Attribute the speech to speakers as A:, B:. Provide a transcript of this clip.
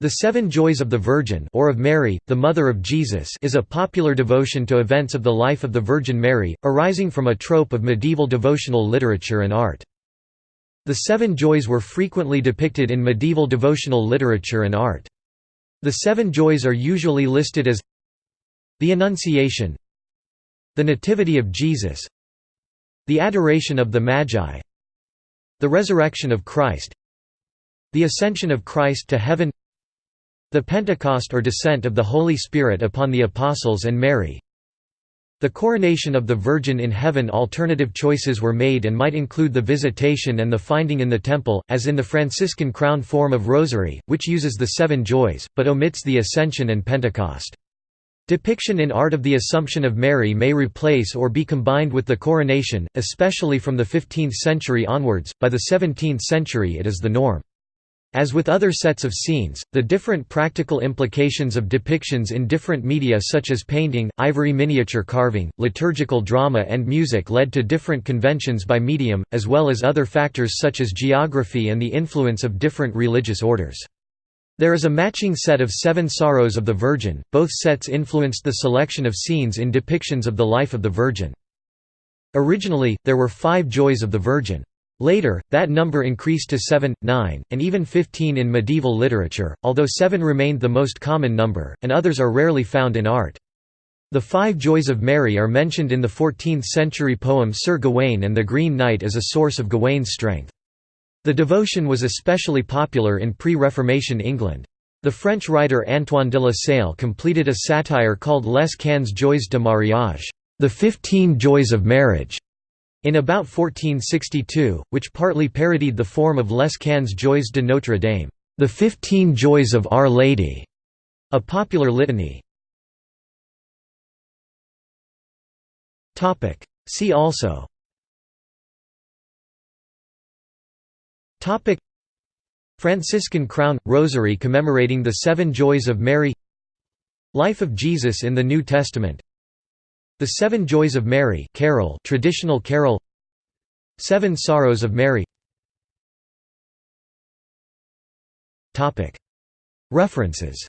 A: The Seven Joys of the Virgin or of Mary, the Mother of Jesus is a popular devotion to events of the life of the Virgin Mary, arising from a trope of medieval devotional literature and art. The Seven Joys were frequently depicted in medieval devotional literature and art. The Seven Joys are usually listed as the Annunciation the Nativity of Jesus the Adoration of the Magi the Resurrection of Christ the Ascension of Christ to Heaven the Pentecost or descent of the Holy Spirit upon the Apostles and Mary the coronation of the Virgin in heaven Alternative choices were made and might include the visitation and the finding in the temple, as in the Franciscan crown form of Rosary, which uses the seven joys, but omits the Ascension and Pentecost. Depiction in art of the Assumption of Mary may replace or be combined with the coronation, especially from the 15th century onwards, by the 17th century it is the norm. As with other sets of scenes, the different practical implications of depictions in different media such as painting, ivory miniature carving, liturgical drama and music led to different conventions by medium, as well as other factors such as geography and the influence of different religious orders. There is a matching set of Seven Sorrows of the Virgin, both sets influenced the selection of scenes in depictions of the life of the Virgin. Originally, there were five Joys of the Virgin. Later, that number increased to 7, 9, and even 15 in medieval literature, although 7 remained the most common number, and others are rarely found in art. The Five Joys of Mary are mentioned in the 14th-century poem Sir Gawain and the Green Knight as a source of Gawain's strength. The devotion was especially popular in pre-Reformation England. The French writer Antoine de la Sale completed a satire called Les Quinze Joies de Mariage, the Fifteen Joys of Marriage, in about 1462, which partly parodied the form of Les Quinze Joies de Notre Dame, the Fifteen Joys of Our Lady, a popular litany. See also. Franciscan crown – rosary commemorating the Seven Joys of Mary. Life of Jesus in the New Testament the Seven Joys of Mary carol traditional carol. Seven Sorrows of Mary. References